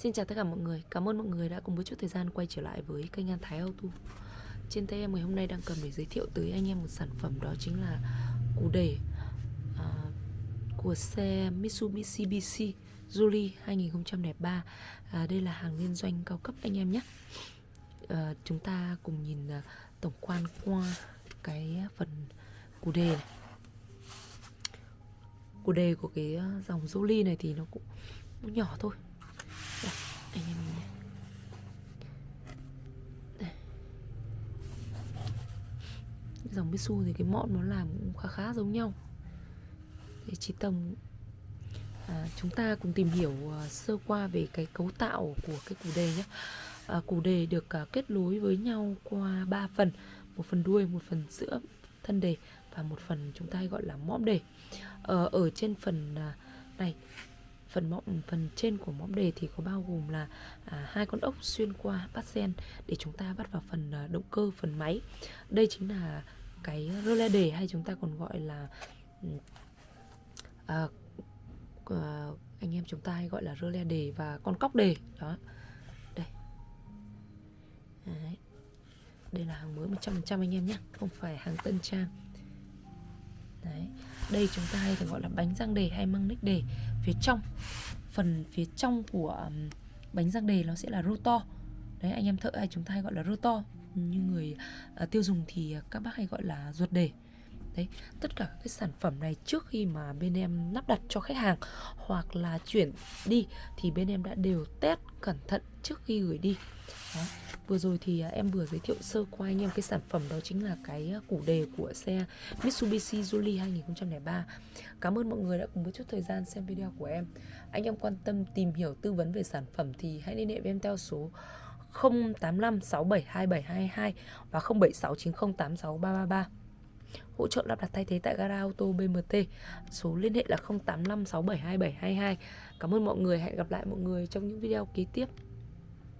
Xin chào tất cả mọi người, cảm ơn mọi người đã cùng với chút thời gian quay trở lại với kênh An Thái Auto. Trên tay em ngày hôm nay đang cần để giới thiệu tới anh em một sản phẩm đó chính là cú đề à, của xe Mitsubishi BC Julie 2003 à, Đây là hàng liên doanh cao cấp anh em nhé. À, Chúng ta cùng nhìn à, tổng quan qua cái phần cú đề này. Cú đề của cái à, dòng Julie này thì nó cũng nhỏ thôi đây, anh em nhìn này. Đây. Dòng Mitsu thì cái mọn nó làm cũng khá khá giống nhau. Để trí tầm à, Chúng ta cùng tìm hiểu uh, sơ qua về cái cấu tạo của cái củ đề nhé. À, Củ đề được uh, kết nối với nhau qua 3 phần Một phần đuôi, một phần giữa thân đề Và một phần chúng ta hay gọi là mõm đề. À, Ở trên phần uh, này phần mõm phần trên của mõm đề thì có bao gồm là à, hai con ốc xuyên qua bát sen để chúng ta bắt vào phần à, động cơ phần máy. Đây chính là cái rơ le đề hay chúng ta còn gọi là ừ, à, à, anh em chúng ta hay gọi là rơ le đề và con cóc đề. Đó. Đây. Đấy. đây là hàng mới 100% anh em nhé không phải hàng tân trang. Đấy. Đây chúng ta hay gọi là bánh răng đề hay măng ních đề. Phía trong Phần phía trong của bánh răng đề nó sẽ là rotor Đấy anh em thợ hay chúng ta hay gọi là rotor như người uh, tiêu dùng thì à, các bác hay gọi là ruột đề Đấy, tất cả các cái sản phẩm này trước khi mà bên em lắp đặt cho khách hàng hoặc là chuyển đi thì bên em đã đều test cẩn thận trước khi gửi đi. Đó. Vừa rồi thì à, em vừa giới thiệu sơ qua anh em cái sản phẩm đó chính là cái củ đề của xe Mitsubishi Julie 2003. Cảm ơn mọi người đã cùng với chút thời gian xem video của em. Anh em quan tâm tìm hiểu tư vấn về sản phẩm thì hãy liên hệ với em theo số 085 672722 và 0769086333 hỗ trợ lắp đặt thay thế tại gara ô tô BMT. Số liên hệ là 0856727722. Cảm ơn mọi người, hẹn gặp lại mọi người trong những video kế tiếp.